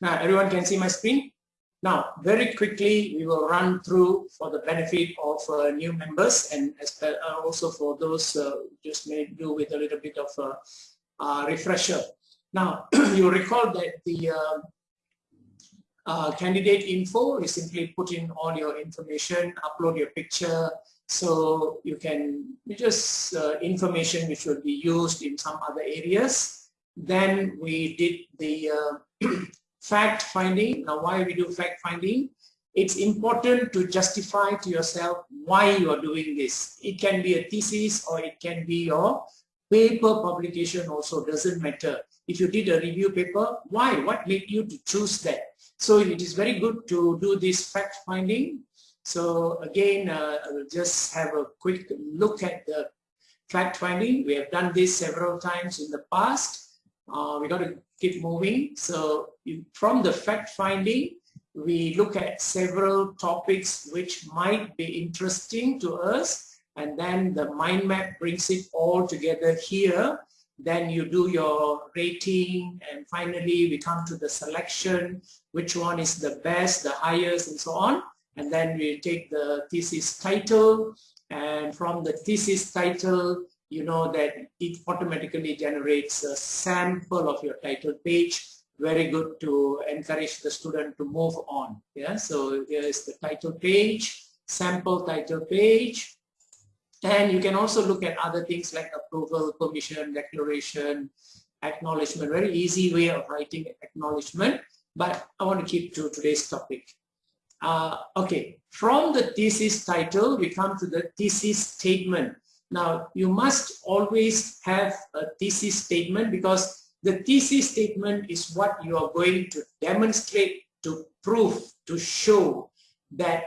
Now, everyone can see my screen? Now, very quickly, we will run through for the benefit of uh, new members and uh, also for those uh, just may do with a little bit of a, a refresher. Now, you recall that the uh, uh, candidate info is simply put in all your information, upload your picture, so you can just uh, information which will be used in some other areas. Then we did the fact finding. Now why we do fact finding? It's important to justify to yourself why you are doing this. It can be a thesis or it can be your paper publication also doesn't matter. If you did a review paper, why? What made you to choose that? So it is very good to do this fact finding. So again, uh, just have a quick look at the fact finding. We have done this several times in the past. Uh, we got to keep moving. So from the fact finding, we look at several topics which might be interesting to us and then the mind map brings it all together here. Then you do your rating and finally we come to the selection, which one is the best, the highest and so on. And then we take the thesis title and from the thesis title you know that it automatically generates a sample of your title page. Very good to encourage the student to move on. Yeah so here is the title page sample title page. And you can also look at other things like approval permission declaration acknowledgement. Very easy way of writing acknowledgement. But i want to keep to today's topic. Uh, okay from the thesis title we come to the thesis statement now, you must always have a thesis statement because the thesis statement is what you are going to demonstrate, to prove, to show that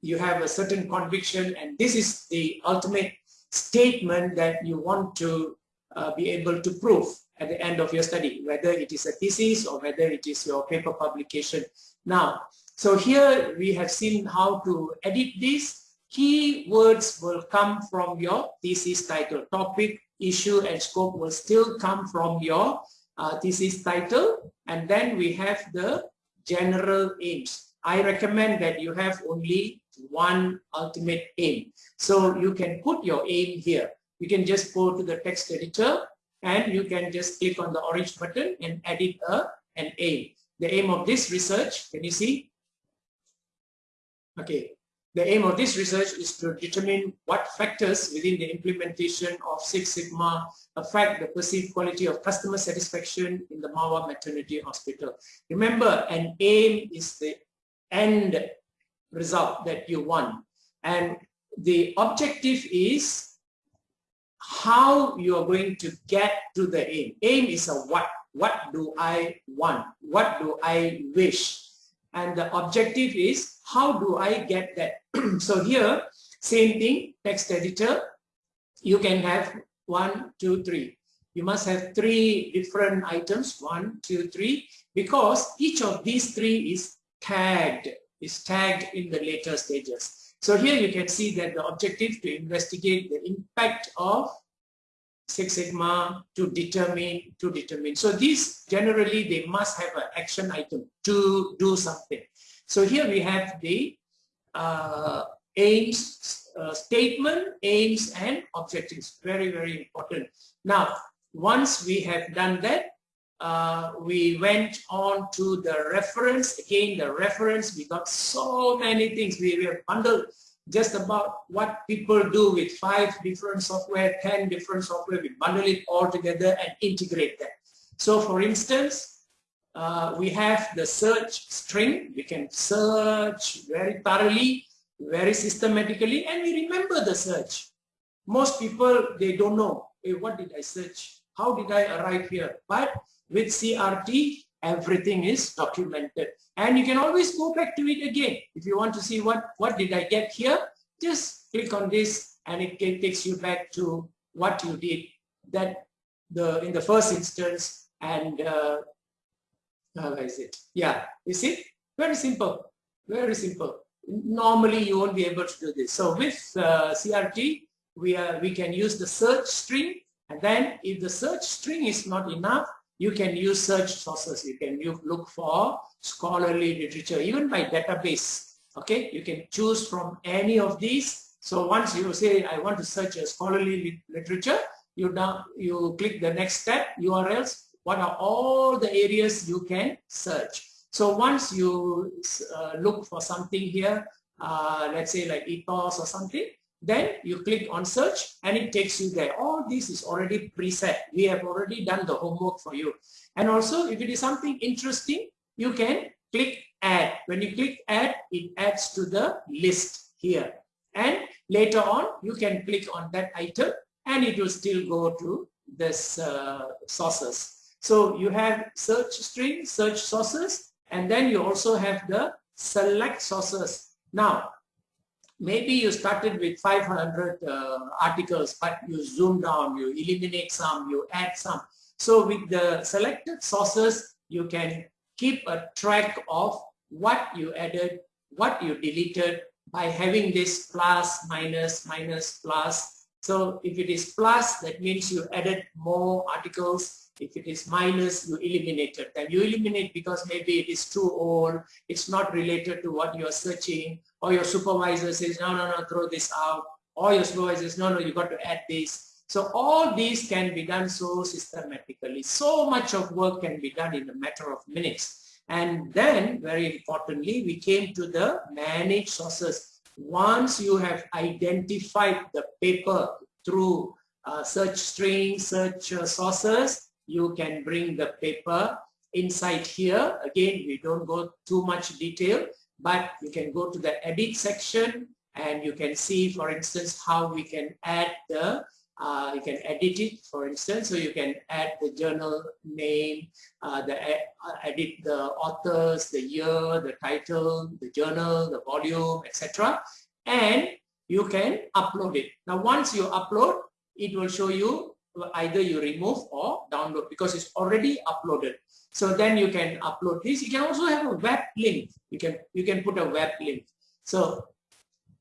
you have a certain conviction and this is the ultimate statement that you want to uh, be able to prove at the end of your study, whether it is a thesis or whether it is your paper publication. Now, so here we have seen how to edit this key words will come from your thesis title. Topic, issue, and scope will still come from your uh, thesis title. And then we have the general aims. I recommend that you have only one ultimate aim. So you can put your aim here. You can just go to the text editor and you can just click on the orange button and edit a, an aim. The aim of this research, can you see? Okay, the aim of this research is to determine what factors within the implementation of Six Sigma affect the perceived quality of customer satisfaction in the Mawa Maternity Hospital. Remember, an aim is the end result that you want. And the objective is how you are going to get to the aim. Aim is a what. What do I want? What do I wish? And the objective is how do I get that? so here, same thing, text editor, you can have one, two, three. You must have three different items, one, two, three, because each of these three is tagged, is tagged in the later stages. So here you can see that the objective to investigate the impact of Six Sigma to determine, to determine. So these generally they must have an action item to do something. So here we have the uh, aims, uh, statement, aims and objectives. Very, very important. Now, once we have done that, uh, we went on to the reference. Again, the reference, we got so many things. We, we have bundled just about what people do with five different software, 10 different software. We bundle it all together and integrate that. So for instance, uh, we have the search string. We can search very thoroughly, very systematically, and we remember the search. Most people, they don't know, hey, what did I search? How did I arrive here? But with CRT, everything is documented. And you can always go back to it again. If you want to see what, what did I get here, just click on this and it takes you back to what you did that the in the first instance and uh, how is it? Yeah, you see? Very simple, very simple. Normally you won't be able to do this. So with uh, CRT, we, are, we can use the search string and then if the search string is not enough, you can use search sources. You can look for scholarly literature, even by database. Okay, you can choose from any of these. So once you say, I want to search a scholarly literature, you now you click the next step, URLs, what are all the areas you can search. So once you uh, look for something here, uh, let's say like EThOS or something, then you click on search and it takes you there. All this is already preset. We have already done the homework for you. And also if it is something interesting, you can click add. When you click add, it adds to the list here. And later on, you can click on that item and it will still go to this uh, sources. So you have search string, search sources, and then you also have the select sources. Now, maybe you started with 500 uh, articles, but you zoom down, you eliminate some, you add some. So with the selected sources, you can keep a track of what you added, what you deleted by having this plus, minus, minus, plus. So if it is plus, that means you added more articles. If it is minus, you eliminated them. You eliminate because maybe it is too old, it's not related to what you are searching, or your supervisor says, no, no, no, throw this out, or your supervisor says, no, no, you got to add this. So all these can be done so systematically. So much of work can be done in a matter of minutes. And then, very importantly, we came to the manage sources. Once you have identified the paper through uh, search string, search uh, sources, you can bring the paper inside here. Again, we don't go too much detail, but you can go to the edit section and you can see, for instance, how we can add the, uh, you can edit it, for instance, so you can add the journal name, uh, the uh, edit the authors, the year, the title, the journal, the volume, etc. And you can upload it. Now, once you upload, it will show you either you remove or download because it's already uploaded. So then you can upload this. You can also have a web link. You can you can put a web link. So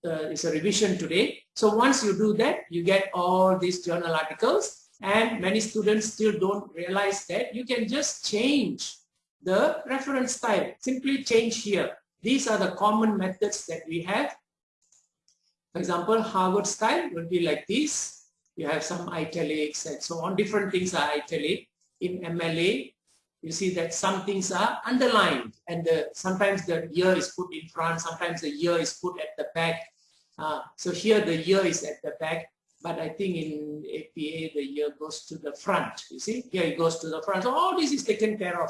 uh, it's a revision today. So once you do that, you get all these journal articles and many students still don't realize that you can just change the reference style. Simply change here. These are the common methods that we have. For example, Harvard style will be like this you have some italics and so on. Different things are italic. In MLA, you see that some things are underlined and the, sometimes the year is put in front, sometimes the year is put at the back. Uh, so here the year is at the back, but I think in APA the year goes to the front. You see, here it goes to the front. So all this is taken care of.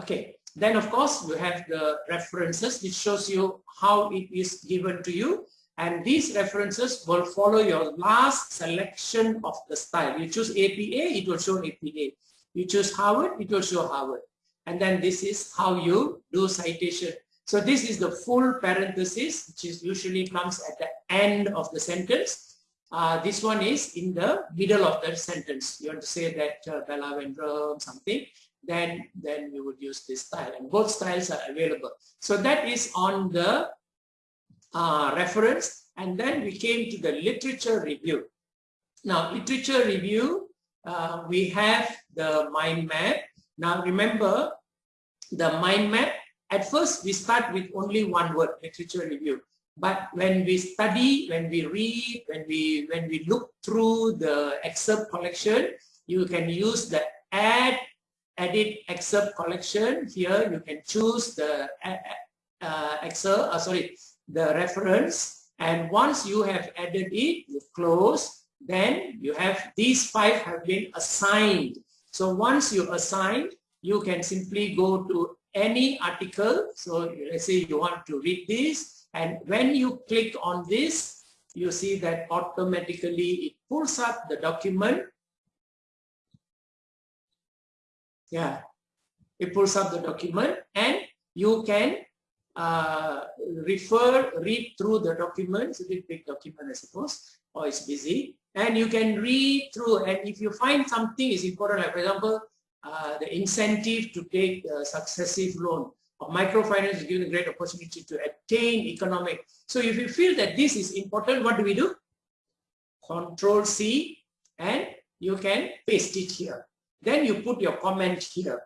Okay, then of course you have the references which shows you how it is given to you and these references will follow your last selection of the style. You choose APA, it will show APA. You choose Harvard, it will show Harvard. And then this is how you do citation. So this is the full parenthesis, which is usually comes at the end of the sentence. Uh, this one is in the middle of the sentence. You want to say that uh, Bella Vendrum, something, then, then you would use this style. And both styles are available. So that is on the uh, reference and then we came to the literature review. Now literature review, uh, we have the mind map. Now remember the mind map, at first we start with only one word, literature review. But when we study, when we read, when we when we look through the excerpt collection, you can use the add edit excerpt collection. Here you can choose the uh, uh excerpt, uh, sorry, the reference and once you have added it, you close, then you have these five have been assigned. So once you assign, you can simply go to any article. So let's say you want to read this and when you click on this, you see that automatically it pulls up the document. Yeah, it pulls up the document and you can uh, refer, read through the documents, a big document I suppose, or it's busy, and you can read through and if you find something is important, like for example, uh, the incentive to take a successive loan or microfinance is given a great opportunity to attain economic. So if you feel that this is important, what do we do? Control C and you can paste it here. then you put your comment here.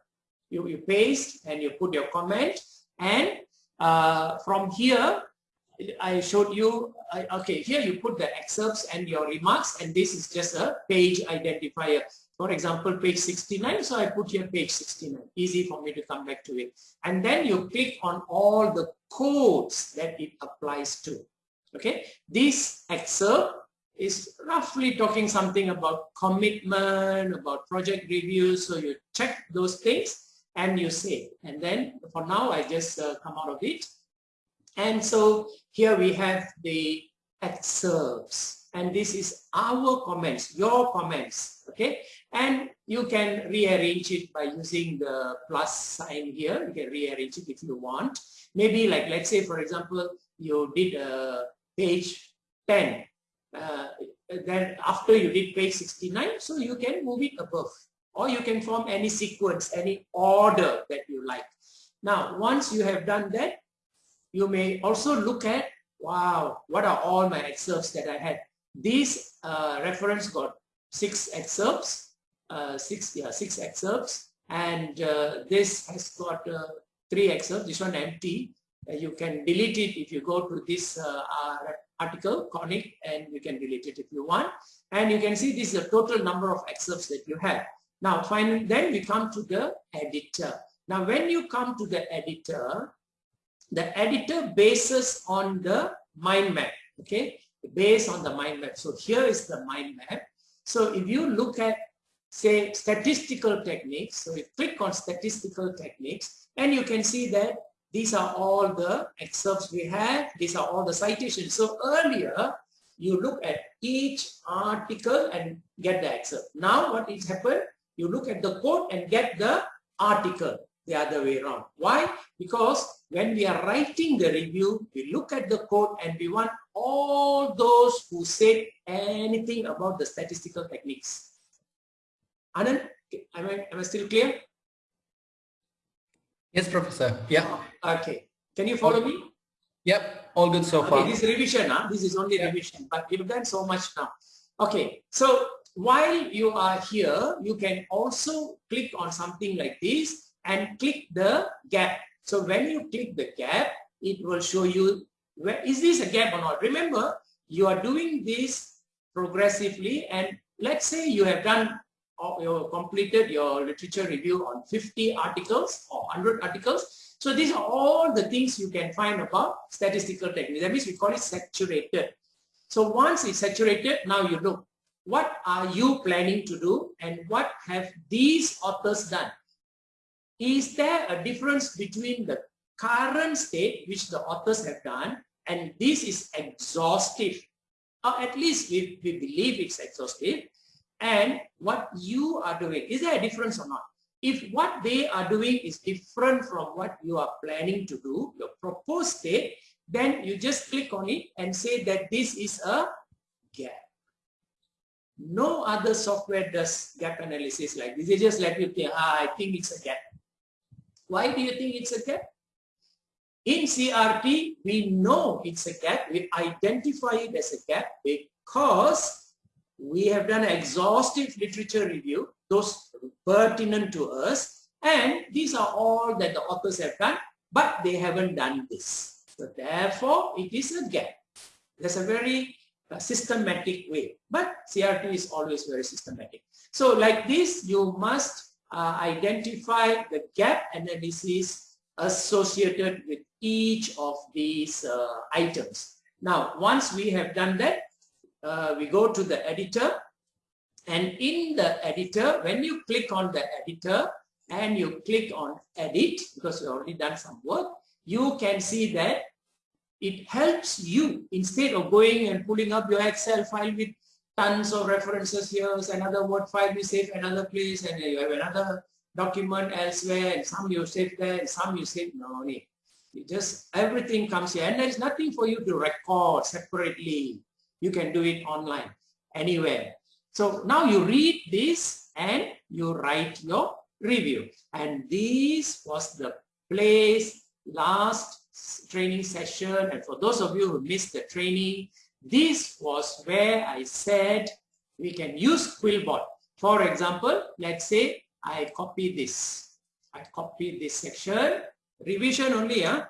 You, you paste and you put your comment and uh, from here I showed you, I, okay, here you put the excerpts and your remarks and this is just a page identifier. For example, page 69, so I put here page 69, easy for me to come back to it. And then you click on all the codes that it applies to. Okay, this excerpt is roughly talking something about commitment, about project reviews. So you check those things and you save. And then for now, I just uh, come out of it. And so here we have the excerpts. And this is our comments, your comments. Okay. And you can rearrange it by using the plus sign here. You can rearrange it if you want. Maybe like, let's say, for example, you did a page 10 uh, then after you did page 69 so you can move it above or you can form any sequence any order that you like now once you have done that you may also look at wow what are all my excerpts that I had this uh, reference got six excerpts uh, six yeah six excerpts and uh, this has got uh, three excerpts this one empty uh, you can delete it if you go to this uh, article, conic, and you can delete it if you want. And you can see this is the total number of excerpts that you have. Now, finally, then we come to the editor. Now, when you come to the editor, the editor bases on the mind map, okay? Based on the mind map. So here is the mind map. So if you look at, say, statistical techniques, so you click on statistical techniques, and you can see that these are all the excerpts we have. These are all the citations. So earlier, you look at each article and get the excerpt. Now what is happened? You look at the quote and get the article the other way around. Why? Because when we are writing the review, we look at the quote and we want all those who said anything about the statistical techniques. Anand, am I, am I still clear? Yes, Professor. Yeah. Uh, okay. Can you follow me? Yep. All good so okay, far. This revision, huh? this is only revision, but you've done so much now. Okay. So while you are here, you can also click on something like this and click the gap. So when you click the gap, it will show you where is this a gap or not. Remember, you are doing this progressively and let's say you have done or you completed your literature review on 50 articles or 100 articles. So these are all the things you can find about statistical techniques. That means we call it saturated. So once it's saturated, now you look, what are you planning to do and what have these authors done? Is there a difference between the current state, which the authors have done, and this is exhaustive, or at least we, we believe it's exhaustive, and what you are doing. Is there a difference or not? If what they are doing is different from what you are planning to do, your proposed state, then you just click on it and say that this is a gap. No other software does gap analysis like this. They just let you think, ah, I think it's a gap. Why do you think it's a gap? In CRT, we know it's a gap. We identify it as a gap because we have done exhaustive literature review, those pertinent to us, and these are all that the authors have done, but they haven't done this. So therefore, it is a gap. There's a very systematic way, but CRT is always very systematic. So like this, you must uh, identify the gap analysis associated with each of these uh, items. Now, once we have done that, uh, we go to the editor and in the editor, when you click on the editor and you click on edit, because you already done some work, you can see that it helps you instead of going and pulling up your Excel file with tons of references here, another word file you save another place and you have another document elsewhere and some you save there and some you save no need. You just everything comes here and there's nothing for you to record separately you can do it online, anywhere. So now you read this and you write your review. And this was the place last training session. And for those of you who missed the training, this was where I said we can use Quillbot. For example, let's say I copy this. I copy this section. Revision only, huh?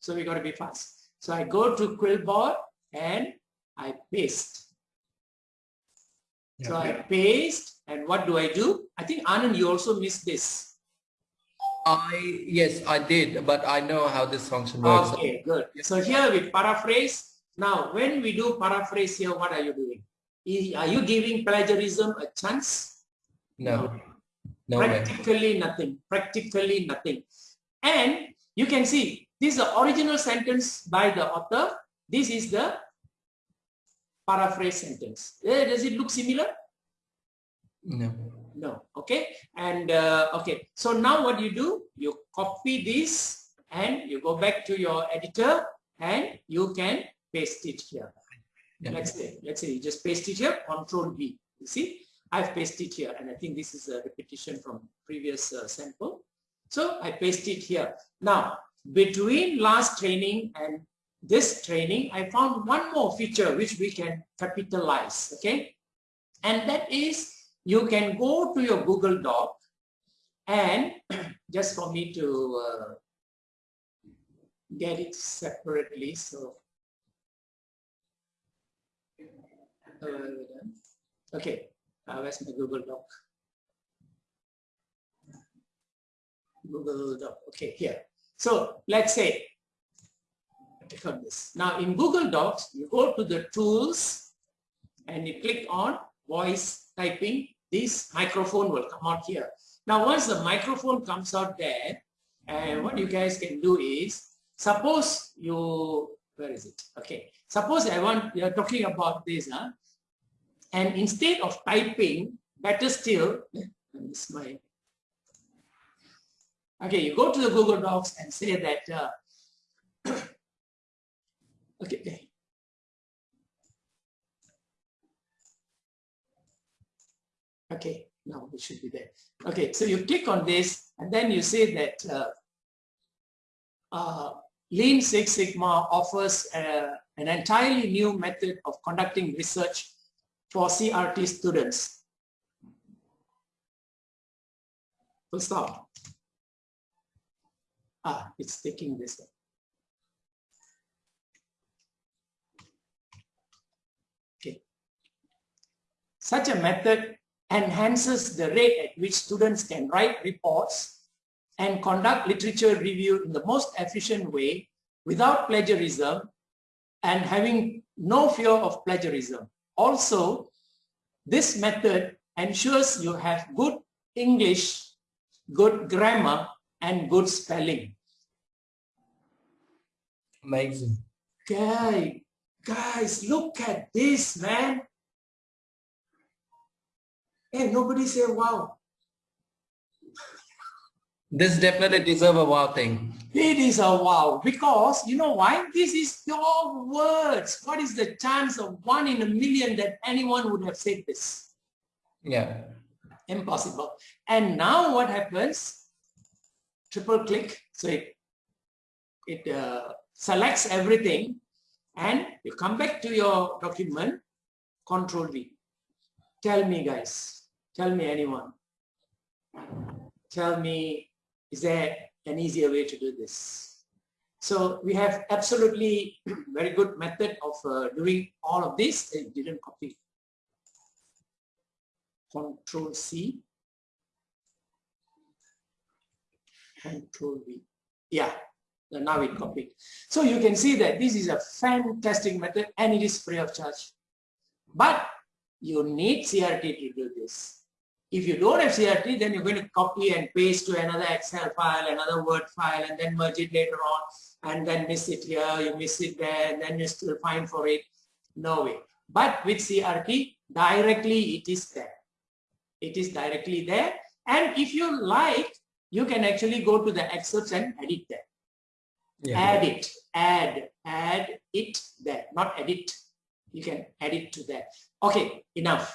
So we got to be fast. So I go to Quillbot and I paste. So I paste and what do I do? I think Anand, you also missed this. I yes, I did, but I know how this function works. Okay, good. So here with paraphrase. Now, when we do paraphrase here, what are you doing? Are you giving plagiarism a chance? No. No Practically way. nothing. Practically nothing. And you can see this is the original sentence by the author. This is the paraphrase sentence. Eh, does it look similar? No. No. Okay. And uh, okay. So now what you do? You copy this and you go back to your editor and you can paste it here. Yeah. Let's say, let's say you just paste it here, control V. You see, I've pasted here and I think this is a repetition from previous uh, sample. So I paste it here. Now, between last training and this training, I found one more feature which we can capitalize, okay? And that is you can go to your Google Doc and just for me to uh, get it separately, so uh, okay, uh, where's my Google Doc? Google Doc, okay, here. So let's say click on this. Now in Google Docs, you go to the tools and you click on voice typing. This microphone will come out here. Now once the microphone comes out there, and what you guys can do is, suppose you, where is it? Okay, suppose I want, you're talking about this, huh? and instead of typing, better still, this my, okay, you go to the Google Docs and say that uh, Okay. Okay, now it should be there. Okay, so you click on this and then you see that uh, uh, Lean Six Sigma offers uh, an entirely new method of conducting research for CRT students. Full stop. Ah, it's taking this one. Okay. Such a method enhances the rate at which students can write reports and conduct literature review in the most efficient way without plagiarism and having no fear of plagiarism. Also, this method ensures you have good English, good grammar, and good spelling. Amazing. Guy, guys, look at this, man. And nobody say wow. This definitely deserve a wow thing. It is a wow because you know why? This is your words. What is the chance of one in a million that anyone would have said this? Yeah. Impossible. And now what happens? Triple click. So it, it uh, selects everything and you come back to your document, control V. Tell me guys, Tell me anyone. Tell me, is there an easier way to do this? So we have absolutely very good method of uh, doing all of this. It didn't copy. Control C. Control V. Yeah, now it copied. So you can see that this is a fantastic method and it is free of charge. But you need CRT to do this. If you don't have CRT, then you're going to copy and paste to another Excel file, another Word file, and then merge it later on, and then miss it here, you miss it there, and then you still find for it. No way. But with CRT, directly it is there. It is directly there. And if you like, you can actually go to the excerpts and edit there. Yeah. Add it, add, add it there, not edit. You can add it to that. Okay, enough.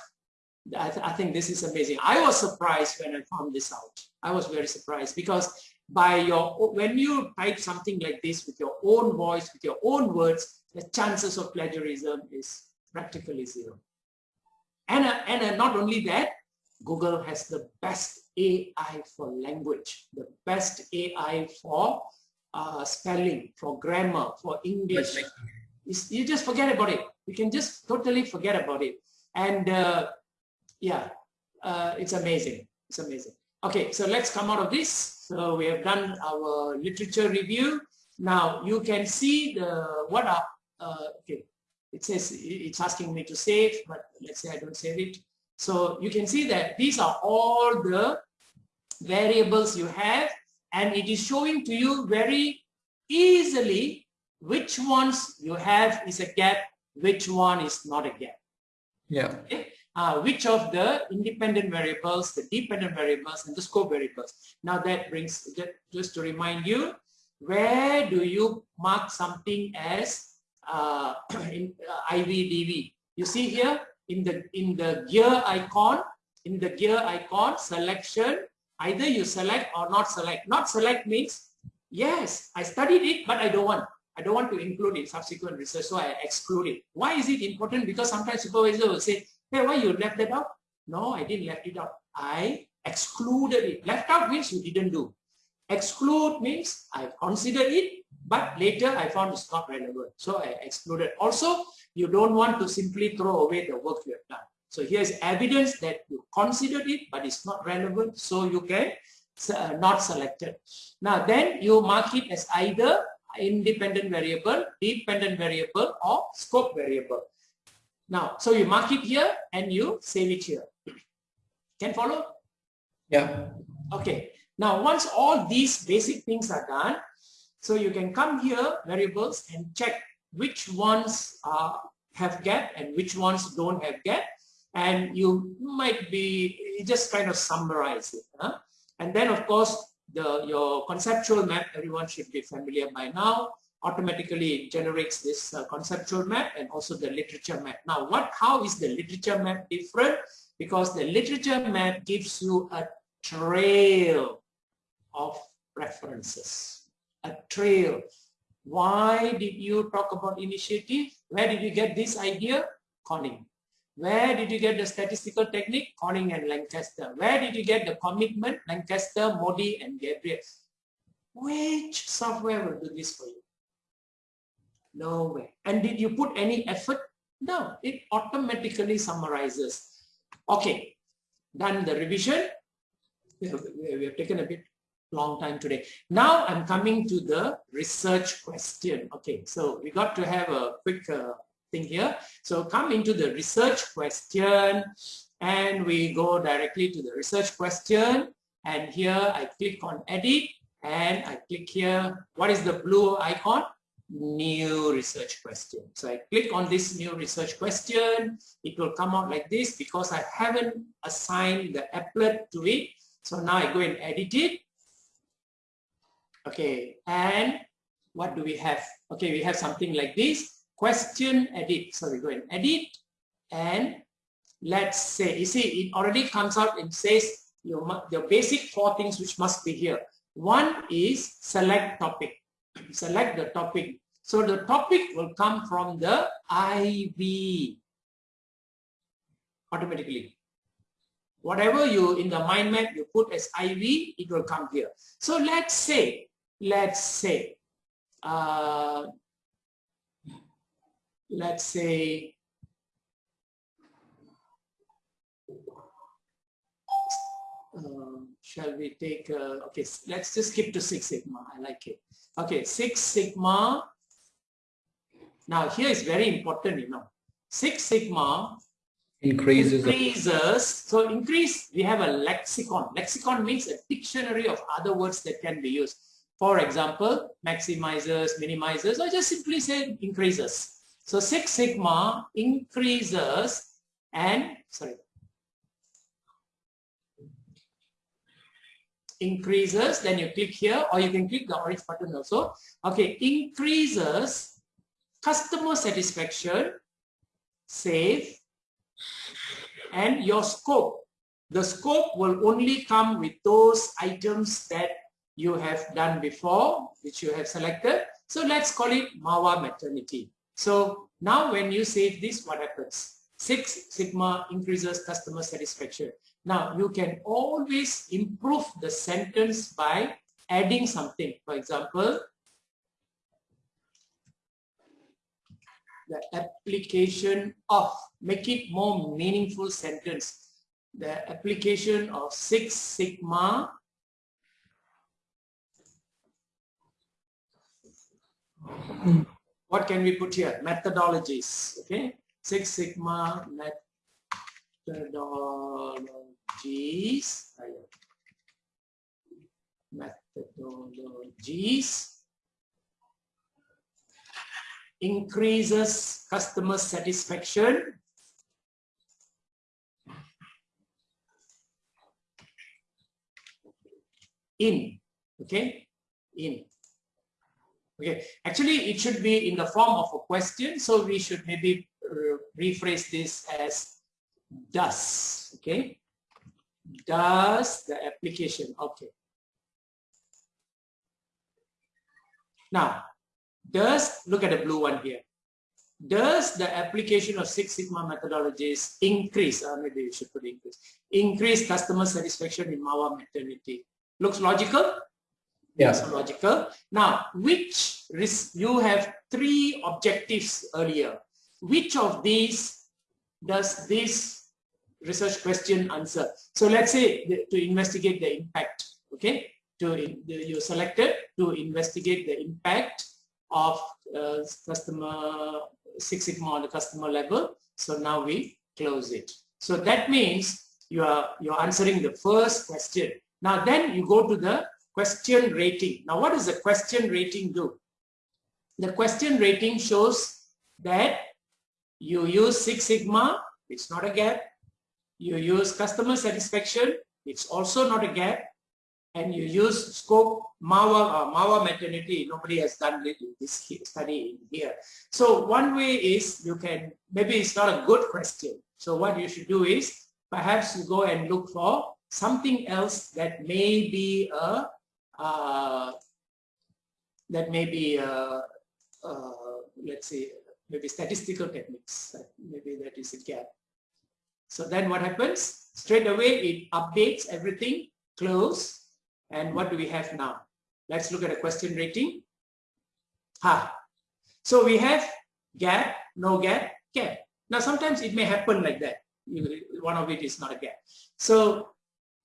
I, th I, think this is amazing. I was surprised when I found this out. I was very surprised because by your when you type something like this with your own voice, with your own words, the chances of plagiarism is practically zero. And, uh, and uh, not only that, Google has the best AI for language, the best AI for uh, spelling, for grammar, for English. It's, you just forget about it. You can just totally forget about it. And uh, yeah, uh, it's amazing. It's amazing. Okay, so let's come out of this. So we have done our literature review. Now you can see the what are uh, okay. It says it's asking me to save, but let's say I don't save it. So you can see that these are all the variables you have and it is showing to you very easily which ones you have is a gap, which one is not a gap. Yeah. Okay? Uh, which of the independent variables, the dependent variables, and the scope variables. Now that brings, just to remind you, where do you mark something as uh, in uh, IVDV? You see here, in the in the gear icon in the gear icon selection either you select or not select not select means yes i studied it but i don't want i don't want to include in subsequent research so i exclude it why is it important because sometimes supervisor will say hey why you left that out no i didn't left it out i excluded it left out means you didn't do exclude means i considered it but later i found it's not relevant so i excluded also you don't want to simply throw away the work you have done. So here's evidence that you considered it, but it's not relevant, so you can uh, not select it. Now then you mark it as either independent variable, dependent variable, or scope variable. Now, so you mark it here and you save it here. Can follow? Yeah. Okay. Now, once all these basic things are done, so you can come here, variables, and check which ones uh, have gap and which ones don't have gap and you might be just kind of summarize it huh? and then of course the your conceptual map everyone should be familiar by now automatically generates this uh, conceptual map and also the literature map now what how is the literature map different because the literature map gives you a trail of references a trail why did you talk about initiative? Where did you get this idea? Conning. Where did you get the statistical technique? Conning and Lancaster. Where did you get the commitment? Lancaster, Modi and Gabriel. Which software will do this for you? No way. And did you put any effort? No, it automatically summarizes. Okay, done the revision. We have, we have taken a bit long time today. Now I'm coming to the research question. Okay, so we got to have a quick uh, thing here. So come into the research question and we go directly to the research question. And here I click on edit and I click here. What is the blue icon? New research question. So I click on this new research question. It will come out like this because I haven't assigned the applet to it. So now I go and edit it Okay, and what do we have? Okay, we have something like this. Question edit. So we go and edit and let's say, you see, it already comes out and says your, your basic four things which must be here. One is select topic. Select the topic. So the topic will come from the IV automatically. Whatever you in the mind map you put as IV, it will come here. So let's say let's say, uh, let's say, uh, shall we take, uh, okay, let's just skip to Six Sigma. I like it. Okay, Six Sigma. Now here is very important, you know. Six Sigma increases increases so increase we have a lexicon lexicon means a dictionary of other words that can be used for example, maximizers, minimizers, or just simply say increases. So Six Sigma increases and, sorry, increases, then you click here or you can click the orange button also. Okay, increases customer satisfaction, save, and your scope. The scope will only come with those items that you have done before, which you have selected. So let's call it Mawa maternity. So now when you save this, what happens? Six Sigma increases customer satisfaction. Now, you can always improve the sentence by adding something. For example, the application of, make it more meaningful sentence. The application of Six Sigma what can we put here? Methodologies, okay? Six Sigma methodologies, methodologies. Increases customer satisfaction. In. Okay? In. Okay. Actually it should be in the form of a question so we should maybe uh, rephrase this as does. Okay does the application okay now does, look at the blue one here. Does the application of Six Sigma methodologies increase, or uh, maybe you should put increase, increase customer satisfaction in Mahwah maternity? Looks logical? Yes. logical. Now, which, risk you have three objectives earlier. Which of these does this research question answer? So let's say to investigate the impact, okay? To you selected to investigate the impact of uh, customer Six Sigma on the customer level. So now we close it. So that means you are you're answering the first question. Now then you go to the question rating. Now what does the question rating do? The question rating shows that you use Six Sigma, it's not a gap. You use customer satisfaction, it's also not a gap and you use scope MAWA, uh, Mahwah maternity, nobody has done this study in here. So one way is you can, maybe it's not a good question. So what you should do is perhaps you go and look for something else that may be a, uh, that may be a, uh, let's say, maybe statistical techniques. Maybe that is a gap. So then what happens? Straight away it updates everything, close, and what do we have now? Let's look at a question rating. Ha. So we have gap, no gap, gap. Now sometimes it may happen like that. One of it is not a gap. So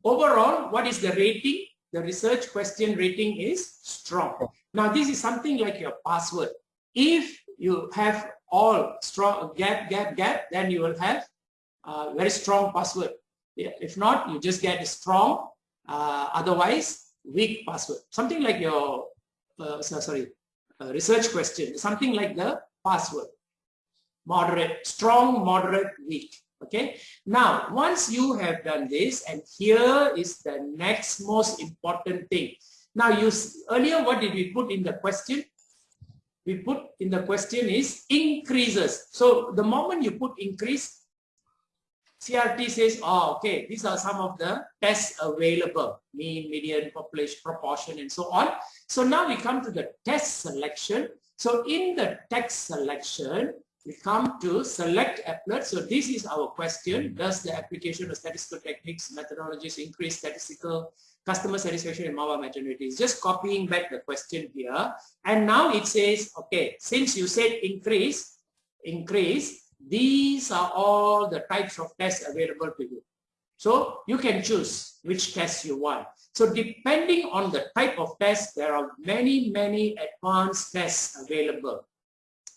overall, what is the rating? The research question rating is strong. Now this is something like your password. If you have all strong gap, gap, gap, then you will have a very strong password. If not, you just get a strong uh, otherwise, weak password. Something like your, uh, sorry, uh, research question, something like the password. Moderate, strong, moderate, weak. Okay. Now, once you have done this, and here is the next most important thing. Now, you earlier, what did we put in the question? We put in the question is increases. So the moment you put increase, CRT says, oh, okay, these are some of the tests available, mean, median, population, proportion, and so on. So now we come to the test selection. So in the text selection, we come to select applet. So this is our question. Does the application of statistical techniques, methodologies increase statistical customer satisfaction in Mahwah maternity? It's just copying back the question here. And now it says, okay, since you said increase, increase, these are all the types of tests available to you. So you can choose which test you want. So depending on the type of test, there are many, many advanced tests available.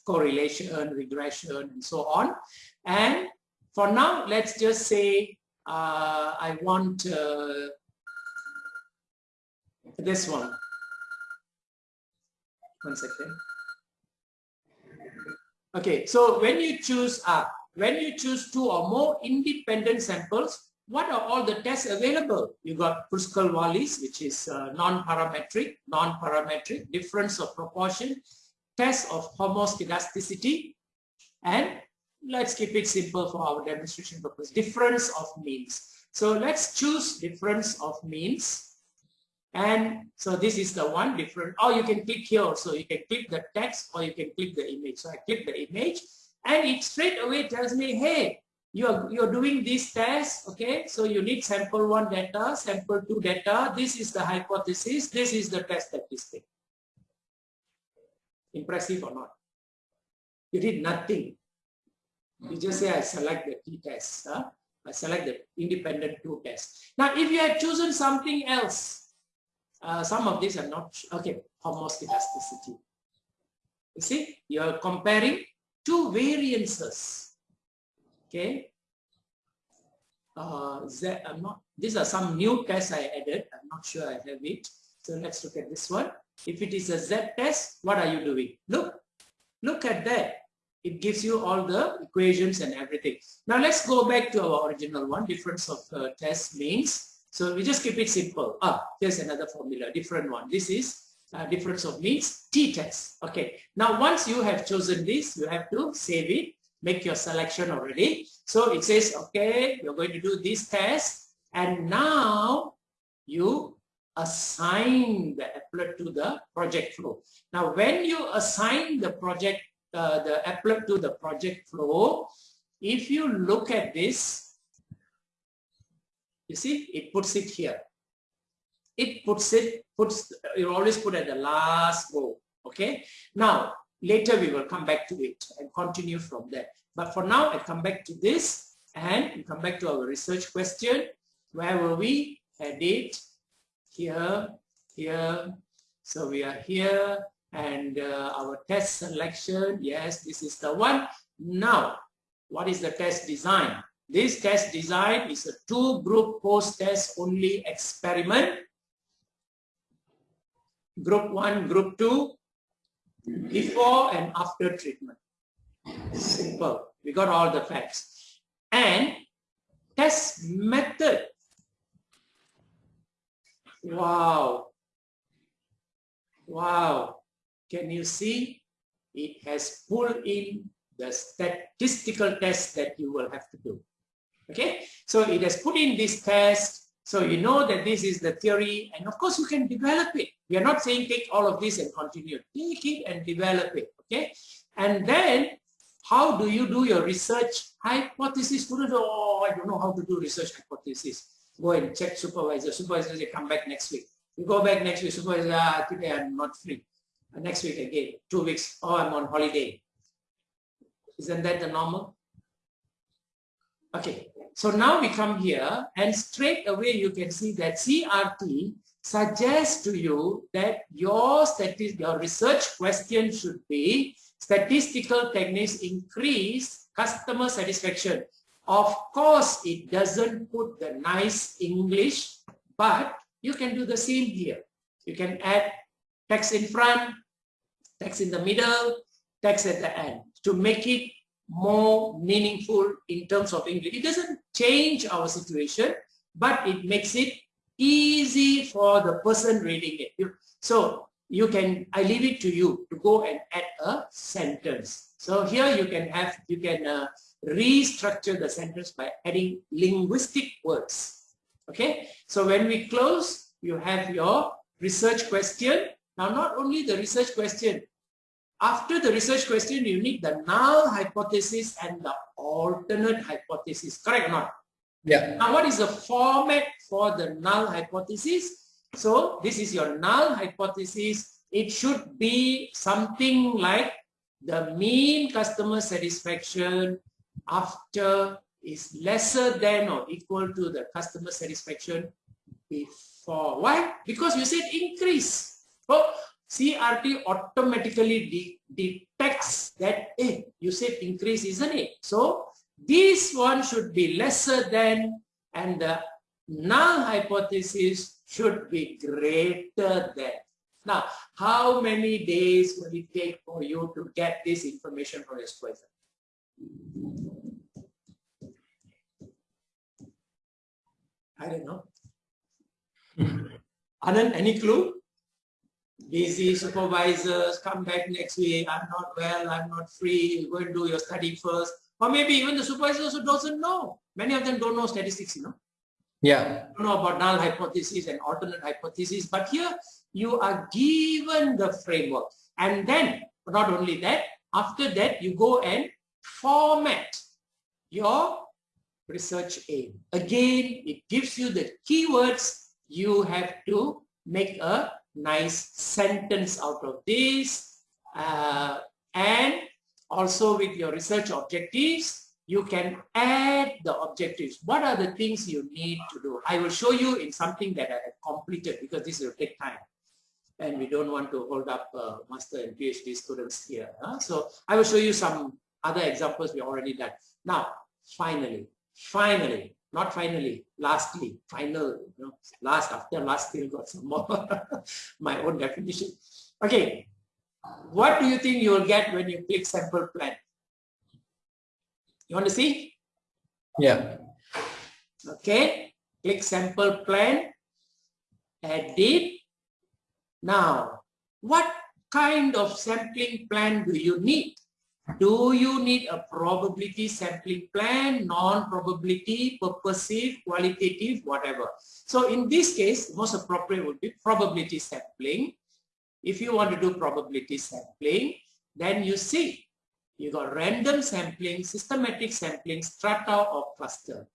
Correlation, regression, and so on. And for now, let's just say uh, I want uh, this one. One second. Okay, so when you choose uh, when you choose two or more independent samples, what are all the tests available? You got Kruskal-Wallis, which is uh, non-parametric, non-parametric, difference of proportion, test of homoscedasticity, and let's keep it simple for our demonstration purpose, difference of means. So let's choose difference of means and so this is the one different, or you can click here so you can click the text or you can click the image. So I click the image and it straight away tells me, hey, you're, you're doing this test, okay? So you need sample one data, sample two data. This is the hypothesis. This is the test statistic. Impressive or not? You did nothing. You just say, I select the t-test. Huh? I select the independent two test. Now, if you had chosen something else, uh, some of these are not, okay, homoscedasticity. You see, you're comparing two variances Okay. Uh, I'm not, these are some new tests I added. I'm not sure I have it. So let's look at this one. If it is a Z test, what are you doing? Look, look at that. It gives you all the equations and everything. Now let's go back to our original one, difference of uh, test means. So we just keep it simple. Ah, here's another formula, different one. This is uh, difference of means t-test. Okay. Now once you have chosen this, you have to save it make your selection already. So it says, okay, you're going to do this test. And now you assign the applet to the project flow. Now, when you assign the project, uh, the applet to the project flow, if you look at this, you see, it puts it here. It puts it, puts, you always put at the last row. Okay. Now, Later we will come back to it and continue from there. But for now, I come back to this and come back to our research question. Where were we? Had it here, here. So we are here and uh, our test selection. Yes, this is the one. Now, what is the test design? This test design is a two group post test only experiment. Group one, group two, before and after treatment. Simple. We got all the facts. And test method. Wow. Wow. Can you see? It has pulled in the statistical test that you will have to do. Okay, so it has put in this test so you know that this is the theory and of course you can develop it. We are not saying take all of this and continue. Take it and develop it, okay? And then how do you do your research hypothesis? Students, oh, I don't know how to do research hypothesis. Go and check supervisor. Supervisor say, come back next week. You go back next week, supervisor, ah, today I'm not free. Uh, next week again, two weeks, oh, I'm on holiday. Isn't that the normal? Okay, so now we come here and straight away you can see that CRT suggests to you that your, your research question should be statistical techniques increase customer satisfaction. Of course, it doesn't put the nice English, but you can do the same here. You can add text in front, text in the middle, text at the end to make it more meaningful in terms of English. It doesn't change our situation, but it makes it easy for the person reading it. So you can, I leave it to you to go and add a sentence. So here you can have, you can uh, restructure the sentence by adding linguistic words. Okay, so when we close, you have your research question. Now, not only the research question, after the research question, you need the null hypothesis and the alternate hypothesis. Correct or not? Yeah. Now, what is the format for the null hypothesis? So, this is your null hypothesis. It should be something like the mean customer satisfaction after is lesser than or equal to the customer satisfaction before. Why? Because you said increase. So, CRT automatically de detects that, hey, you said increase, isn't it? So this one should be lesser than and the null hypothesis should be greater than. Now, how many days will it take for you to get this information from supervisor? I don't know. Anand, any clue? Busy supervisors, come back next week, I'm not well, I'm not free, go and do your study first. Or maybe even the supervisor also doesn't know. Many of them don't know statistics, you know. Yeah. Don't know about null hypothesis and alternate hypothesis. But here you are given the framework. And then, not only that, after that, you go and format your research aim. Again, it gives you the keywords. You have to make a nice sentence out of this. Uh, and also with your research objectives, you can add the objectives. What are the things you need to do? I will show you in something that I have completed because this will take time. And we don't want to hold up uh, master and PhD students here. Huh? So I will show you some other examples we already done. Now, finally, finally, not finally, lastly, final, you know, last after last still got some more, my own definition. Okay, what do you think you will get when you click sample plan? You want to see? Yeah. Okay, click sample plan, edit. Now, what kind of sampling plan do you need? Do you need a probability sampling plan, non-probability, purposive, qualitative, whatever? So in this case, most appropriate would be probability sampling. If you want to do probability sampling, then you see, you got random sampling, systematic sampling, strata or cluster.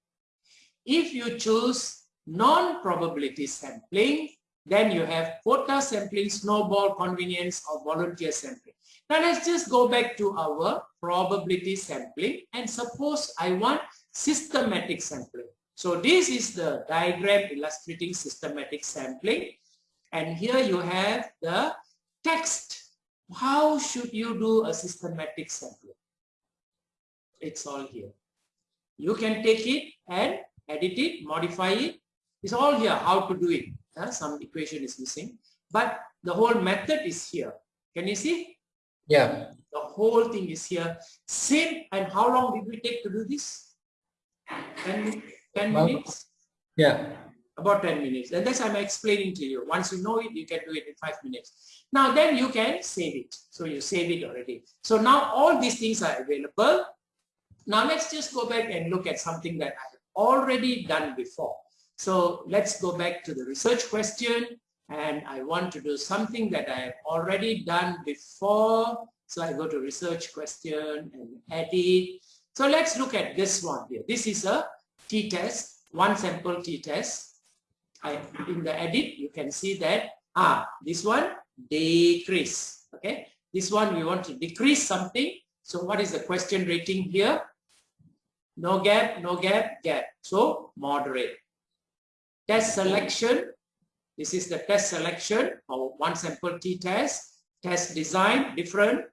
If you choose non-probability sampling, then you have quota sampling, snowball, convenience, or volunteer sampling. Now let's just go back to our probability sampling and suppose I want systematic sampling. So this is the diagram illustrating systematic sampling. And here you have the text. How should you do a systematic sampling? It's all here. You can take it and edit it, modify it. It's all here, how to do it. Some equation is missing. But the whole method is here. Can you see? Yeah. The whole thing is here. Same, and how long did we take to do this? 10, 10 minutes? Yeah. About 10 minutes. And that's I'm explaining to you. Once you know it, you can do it in 5 minutes. Now then you can save it. So you save it already. So now all these things are available. Now let's just go back and look at something that I have already done before. So let's go back to the research question and I want to do something that I have already done before. So I go to research question and edit. So let's look at this one here. This is a t-test, one sample t-test. In the edit, you can see that, ah, this one, decrease, okay? This one, we want to decrease something. So what is the question rating here? No gap, no gap, gap. So moderate. Test selection, this is the test selection of one sample t-test. Test design different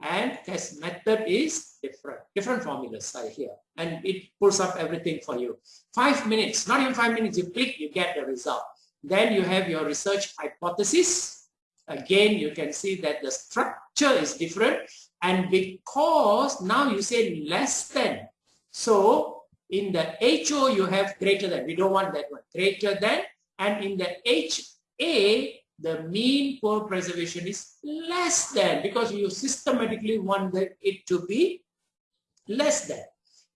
and test method is different. Different formulas are here and it pulls up everything for you. Five minutes, not even five minutes, you click, you get the result. Then you have your research hypothesis. Again, you can see that the structure is different and because now you say less than. So in the HO you have greater than. We don't want that one. Greater than and in the HA, the mean poor preservation is less than because you systematically want it to be less than.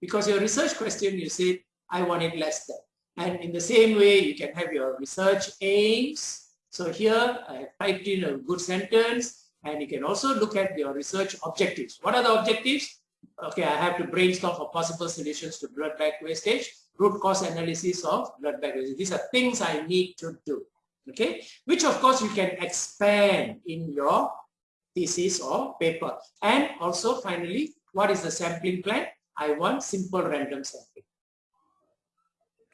Because your research question, you say, I want it less than. And in the same way, you can have your research aims. So here I have typed in a good sentence and you can also look at your research objectives. What are the objectives? Okay, I have to brainstorm for possible solutions to blood bag wastage root cause analysis of blood bag disease. These are things I need to do. Okay, which of course you can expand in your thesis or paper. And also finally, what is the sampling plan? I want simple random sampling.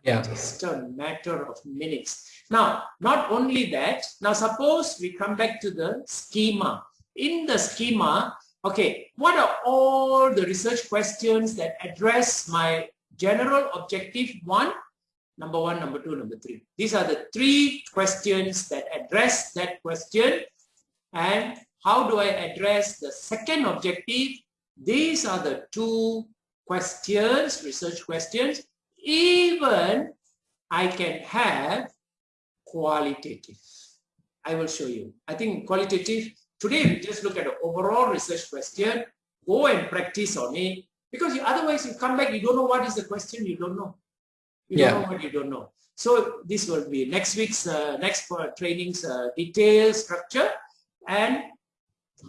Yeah. Just a matter of minutes. Now, not only that, now suppose we come back to the schema. In the schema, okay, what are all the research questions that address my general objective one, number one, number two, number three. These are the three questions that address that question. And how do I address the second objective? These are the two questions, research questions. Even I can have qualitative. I will show you. I think qualitative, today we just look at the overall research question, go and practice on it, because you, otherwise you come back, you don't know what is the question, you don't know. You yeah. don't know what you don't know. So this will be next week's, uh, next for training's uh, detail structure. And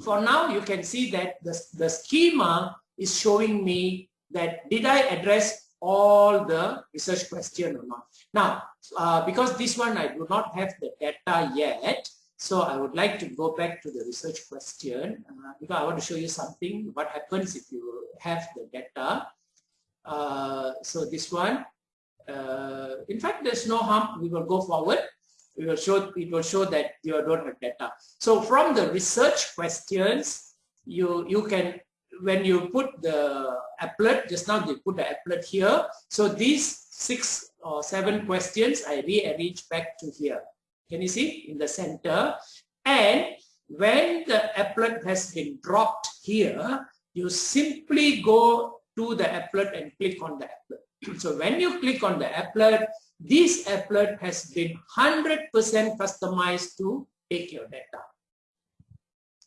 for now, you can see that the, the schema is showing me that did I address all the research question or not. Now, uh, because this one I do not have the data yet, so I would like to go back to the research question uh, because I want to show you something, what happens if you have the data. Uh, so this one, uh, in fact, there's no harm. We will go forward. We will show, it will show that you don't have data. So from the research questions, you, you can, when you put the applet, just now they put the applet here. So these six or seven questions, I rearrange back to here. Can you see in the center? And when the applet has been dropped here, you simply go to the applet and click on the applet. So when you click on the applet, this applet has been 100% customized to take your data.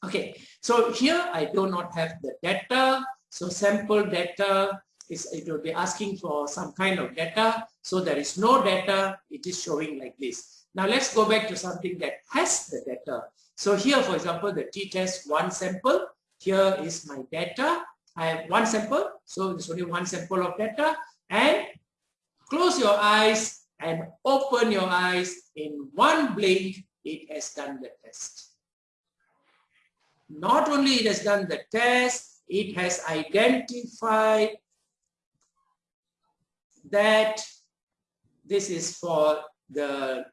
Okay, so here I do not have the data. So sample data is it will be asking for some kind of data. So there is no data. It is showing like this. Now let's go back to something that has the data. So here, for example, the t-test one sample. Here is my data. I have one sample. So there's only one sample of data. And close your eyes and open your eyes. In one blink, it has done the test. Not only it has done the test, it has identified that this is for the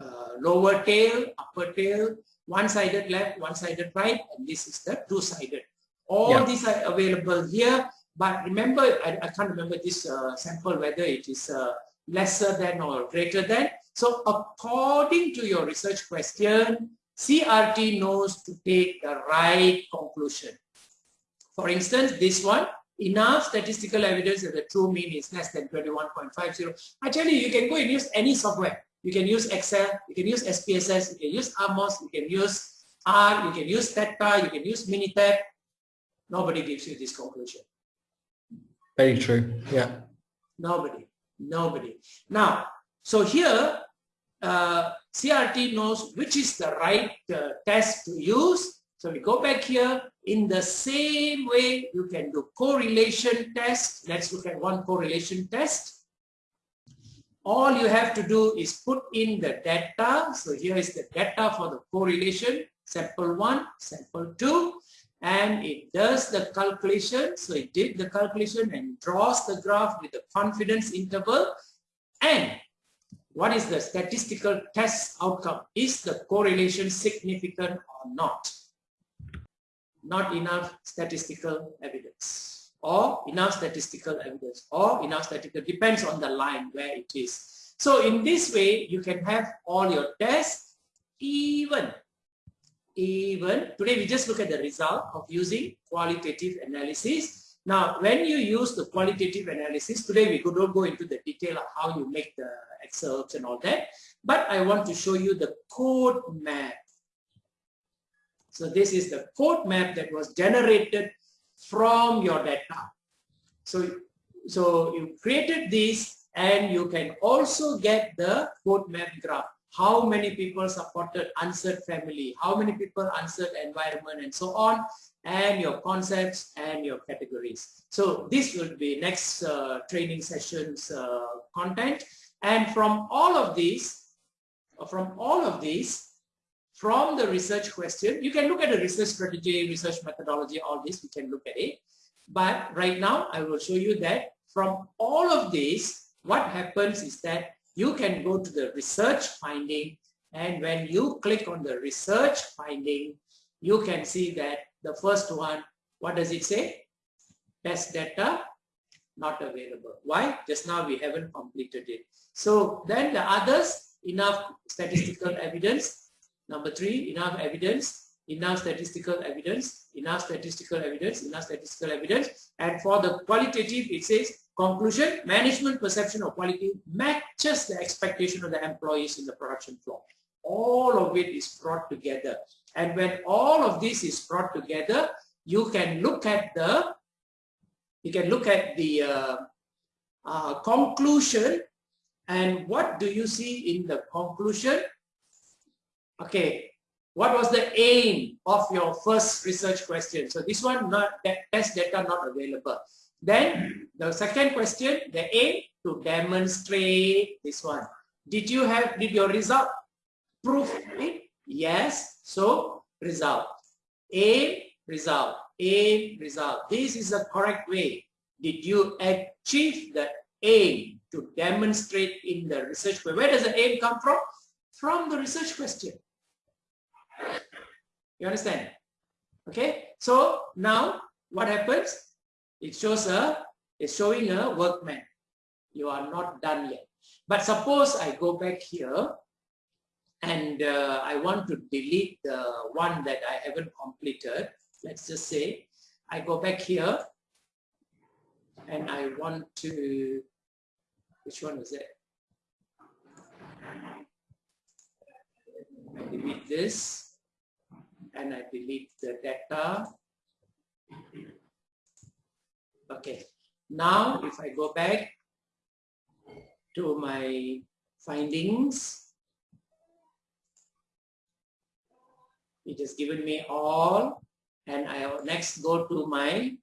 uh, lower tail, upper tail, one-sided left, one-sided right, and this is the two-sided. All yeah. these are available here, but remember, I, I can't remember this uh, sample, whether it is uh, lesser than or greater than. So according to your research question, CRT knows to take the right conclusion. For instance, this one, enough statistical evidence that the true mean is less than 21.50. I tell you, you can go and use any software. You can use Excel, you can use SPSS, you can use AMOS, you can use R, you can use Stata, you can use Minitab. Nobody gives you this conclusion. Very true, yeah. Nobody, nobody. Now, so here, uh, CRT knows which is the right uh, test to use. So we go back here. In the same way, you can do correlation test. Let's look at one correlation test. All you have to do is put in the data. So here is the data for the correlation, sample 1, sample 2 and it does the calculation. So it did the calculation and draws the graph with the confidence interval. And what is the statistical test outcome? Is the correlation significant or not? Not enough statistical evidence or enough statistical evidence or enough statistical, depends on the line where it is. So in this way, you can have all your tests even even today we just look at the result of using qualitative analysis. Now, when you use the qualitative analysis, today we don't go into the detail of how you make the excerpts and all that, but I want to show you the code map. So this is the code map that was generated from your data. So, so you created this and you can also get the code map graph how many people supported answered family, how many people answered environment and so on, and your concepts and your categories. So this will be next uh, training sessions uh, content. And from all of these, from all of these, from the research question, you can look at the research strategy, research methodology, all this, we can look at it. But right now, I will show you that from all of this, what happens is that you can go to the research finding and when you click on the research finding, you can see that the first one, what does it say? Test data not available. Why? Just now we haven't completed it. So then the others, enough statistical evidence. Number three, enough evidence, enough statistical evidence, enough statistical evidence, enough statistical evidence. And for the qualitative, it says Conclusion, management perception of quality matches the expectation of the employees in the production floor. All of it is brought together. And when all of this is brought together, you can look at the, you can look at the uh, uh, conclusion and what do you see in the conclusion? Okay, what was the aim of your first research question? So this one, not that test data not available. Then the second question, the aim to demonstrate this one. Did you have, did your result prove it? Yes. So result. Aim, result. Aim, result. This is the correct way. Did you achieve the aim to demonstrate in the research? Where does the aim come from? From the research question. You understand? Okay. So now what happens? It shows a, it's showing a workman. You are not done yet. But suppose I go back here and uh, I want to delete the one that I haven't completed. Let's just say I go back here and I want to, which one is it? I delete this and I delete the data. Okay, now if I go back to my findings, it has given me all and I will next go to my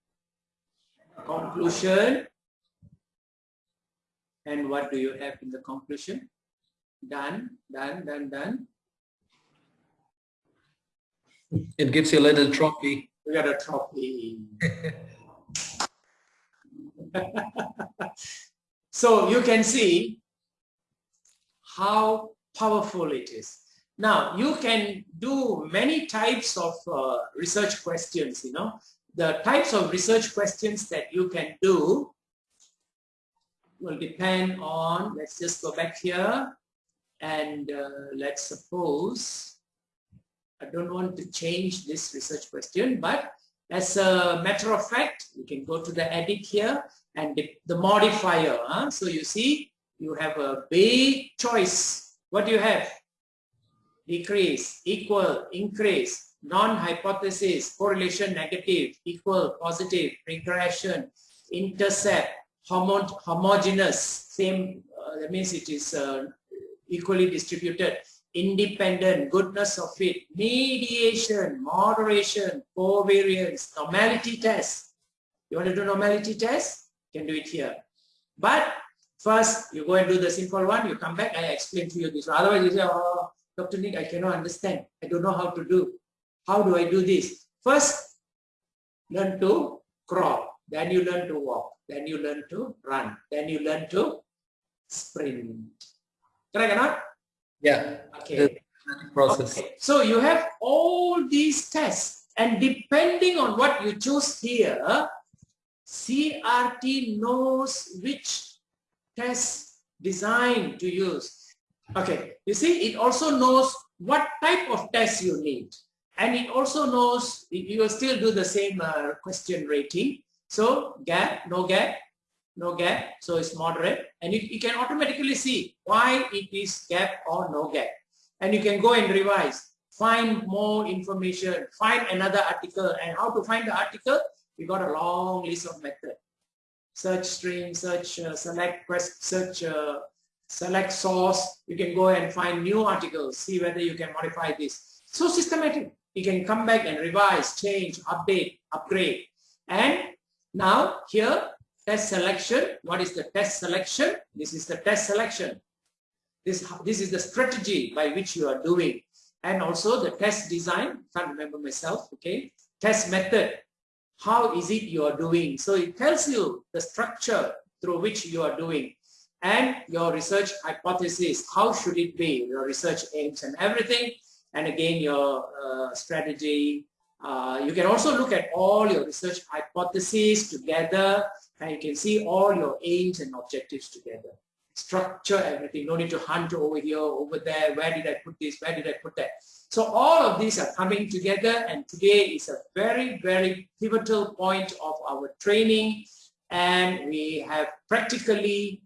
conclusion. And what do you have in the conclusion? Done done done done it gives you a little trophy we got a trophy so you can see how powerful it is. Now, you can do many types of uh, research questions, you know. The types of research questions that you can do will depend on, let's just go back here and uh, let's suppose, I don't want to change this research question, but as a matter of fact, you can go to the edit here and the, modifier. Huh? So you see, you have a big choice. What do you have? decrease, equal, increase, non-hypothesis, correlation negative, equal, positive, regression, intercept, homo homogeneous, same, uh, that means it is uh, equally distributed, independent, goodness of fit, mediation, moderation, covariance, normality test. You want to do normality test? You can do it here. But first, you go and do the simple one, you come back, I explain to you this. Otherwise, you say, oh, Dr. Nick, I cannot understand. I don't know how to do. How do I do this? First, learn to crawl. Then you learn to walk. Then you learn to run. Then you learn to sprint. Correct or not? Yeah. Okay. process. Okay. So you have all these tests and depending on what you choose here, CRT knows which test design to use. Okay, you see, it also knows what type of test you need. And it also knows, you will still do the same uh, question rating. So gap, no gap, no gap, so it's moderate. And you, you can automatically see why it is gap or no gap. And you can go and revise, find more information, find another article. And how to find the article? We got a long list of methods. Search string, search, uh, select, quest, search uh, select source, you can go and find new articles, see whether you can modify this. So systematic. You can come back and revise, change, update, upgrade. And now here, test selection. What is the test selection? This is the test selection. This, this is the strategy by which you are doing. And also the test design, can't remember myself, okay? Test method, how is it you are doing? So it tells you the structure through which you are doing and your research hypothesis, how should it be, your research aims and everything, and again your uh, strategy. Uh, you can also look at all your research hypotheses together and you can see all your aims and objectives together. Structure everything, no need to hunt over here, over there, where did I put this, where did I put that. So all of these are coming together and today is a very, very pivotal point of our training. And we have practically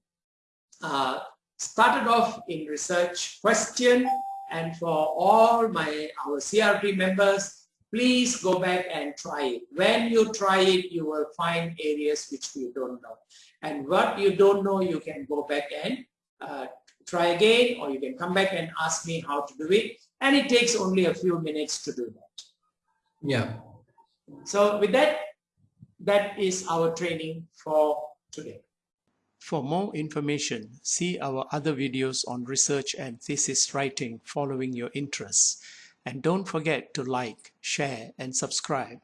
uh, started off in research question. And for all my our CRP members, please go back and try it. When you try it, you will find areas which you don't know. And what you don't know, you can go back and uh, try again or you can come back and ask me how to do it. And it takes only a few minutes to do that. Yeah. So with that, that is our training for today. For more information, see our other videos on research and thesis writing following your interests. And don't forget to like, share, and subscribe.